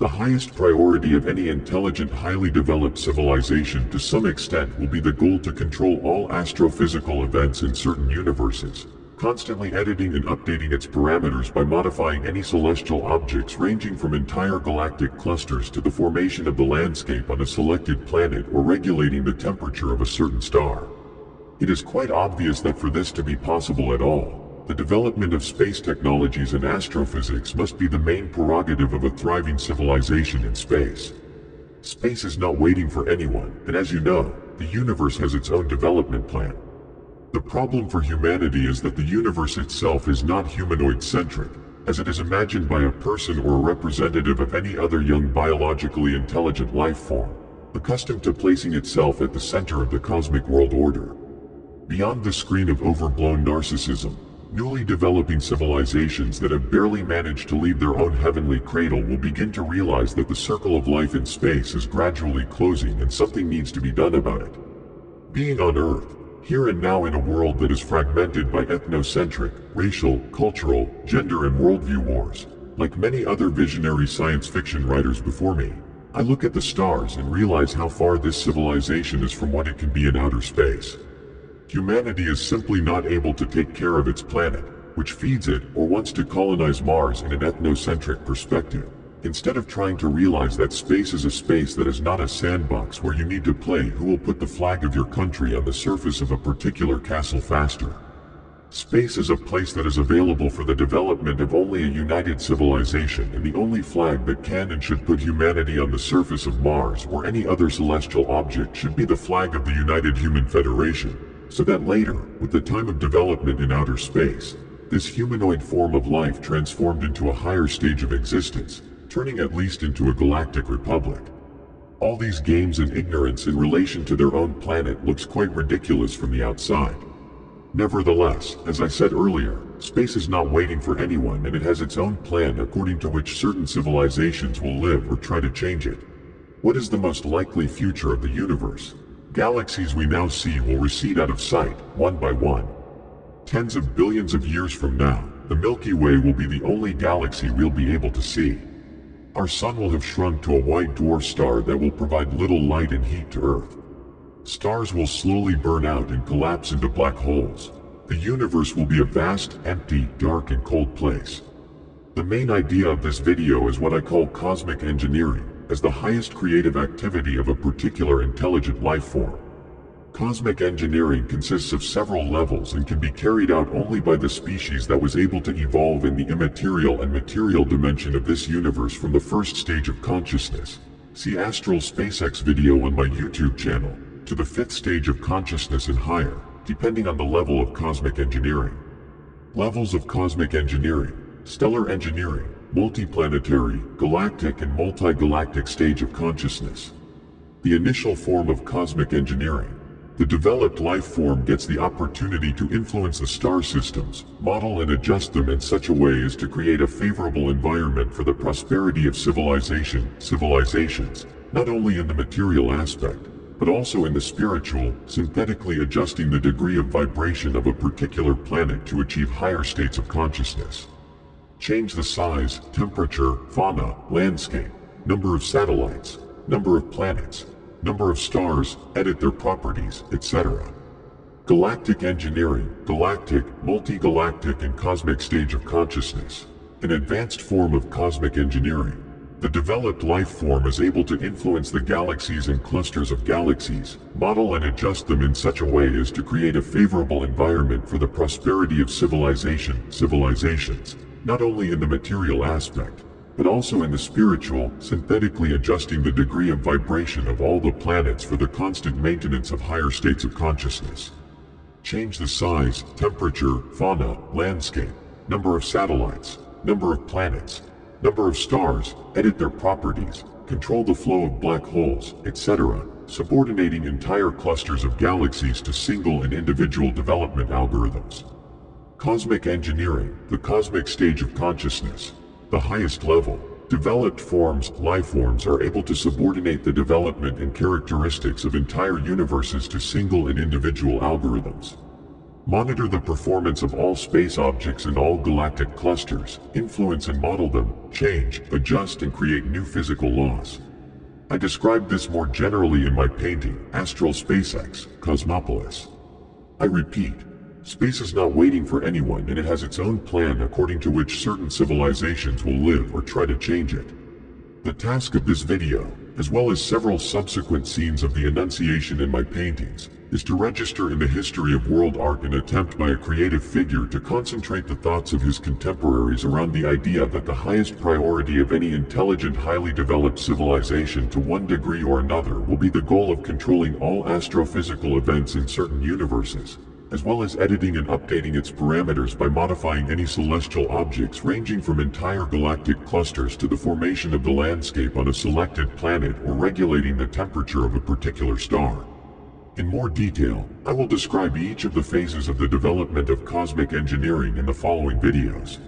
The highest priority of any intelligent highly developed civilization to some extent will be the goal to control all astrophysical events in certain universes, constantly editing and updating its parameters by modifying any celestial objects ranging from entire galactic clusters to the formation of the landscape on a selected planet or regulating the temperature of a certain star. It is quite obvious that for this to be possible at all, the development of space technologies and astrophysics must be the main prerogative of a thriving civilization in space. Space is not waiting for anyone, and as you know, the universe has its own development plan. The problem for humanity is that the universe itself is not humanoid-centric, as it is imagined by a person or a representative of any other young biologically intelligent life form, accustomed to placing itself at the center of the cosmic world order. Beyond the screen of overblown narcissism, newly developing civilizations that have barely managed to leave their own heavenly cradle will begin to realize that the circle of life in space is gradually closing and something needs to be done about it. Being on Earth, here and now in a world that is fragmented by ethnocentric, racial, cultural, gender and worldview wars. Like many other visionary science fiction writers before me, I look at the stars and realize how far this civilization is from what it can be in outer space. Humanity is simply not able to take care of its planet, which feeds it or wants to colonize Mars in an ethnocentric perspective. Instead of trying to realize that space is a space that is not a sandbox where you need to play who will put the flag of your country on the surface of a particular castle faster. Space is a place that is available for the development of only a united civilization and the only flag that can and should put humanity on the surface of Mars or any other celestial object should be the flag of the United Human Federation, so that later, with the time of development in outer space, this humanoid form of life transformed into a higher stage of existence, turning at least into a galactic republic. All these games and ignorance in relation to their own planet looks quite ridiculous from the outside. Nevertheless, as I said earlier, space is not waiting for anyone and it has its own plan according to which certain civilizations will live or try to change it. What is the most likely future of the universe? Galaxies we now see will recede out of sight, one by one. Tens of billions of years from now, the Milky Way will be the only galaxy we'll be able to see. Our sun will have shrunk to a white dwarf star that will provide little light and heat to Earth. Stars will slowly burn out and collapse into black holes. The universe will be a vast, empty, dark and cold place. The main idea of this video is what I call cosmic engineering, as the highest creative activity of a particular intelligent life form. Cosmic engineering consists of several levels and can be carried out only by the species that was able to evolve in the immaterial and material dimension of this universe from the first stage of consciousness. See Astral SpaceX video on my YouTube channel, to the fifth stage of consciousness and higher, depending on the level of cosmic engineering. Levels of cosmic engineering, stellar engineering, multiplanetary, galactic and multi-galactic stage of consciousness. The initial form of cosmic engineering, the developed life form gets the opportunity to influence the star systems, model and adjust them in such a way as to create a favorable environment for the prosperity of civilization, civilizations, not only in the material aspect, but also in the spiritual, synthetically adjusting the degree of vibration of a particular planet to achieve higher states of consciousness. Change the size, temperature, fauna, landscape, number of satellites, number of planets, number of stars, edit their properties, etc. Galactic engineering, galactic, multi-galactic and cosmic stage of consciousness. An advanced form of cosmic engineering. The developed life form is able to influence the galaxies and clusters of galaxies, model and adjust them in such a way as to create a favorable environment for the prosperity of civilization, civilizations, not only in the material aspect, but also in the spiritual, synthetically adjusting the degree of vibration of all the planets for the constant maintenance of higher states of consciousness. Change the size, temperature, fauna, landscape, number of satellites, number of planets, number of stars, edit their properties, control the flow of black holes, etc., subordinating entire clusters of galaxies to single and individual development algorithms. Cosmic engineering, the cosmic stage of consciousness, the highest level, developed forms, life forms are able to subordinate the development and characteristics of entire universes to single and individual algorithms. monitor the performance of all space objects and all galactic clusters, influence and model them, change, adjust and create new physical laws. I described this more generally in my painting, Astral SpaceX, Cosmopolis. I repeat, space is not waiting for anyone and it has its own plan according to which certain civilizations will live or try to change it. The task of this video, as well as several subsequent scenes of the Annunciation in my paintings, is to register in the history of world art an attempt by a creative figure to concentrate the thoughts of his contemporaries around the idea that the highest priority of any intelligent highly developed civilization to one degree or another will be the goal of controlling all astrophysical events in certain universes, as well as editing and updating its parameters by modifying any celestial objects ranging from entire galactic clusters to the formation of the landscape on a selected planet or regulating the temperature of a particular star. In more detail, I will describe each of the phases of the development of cosmic engineering in the following videos.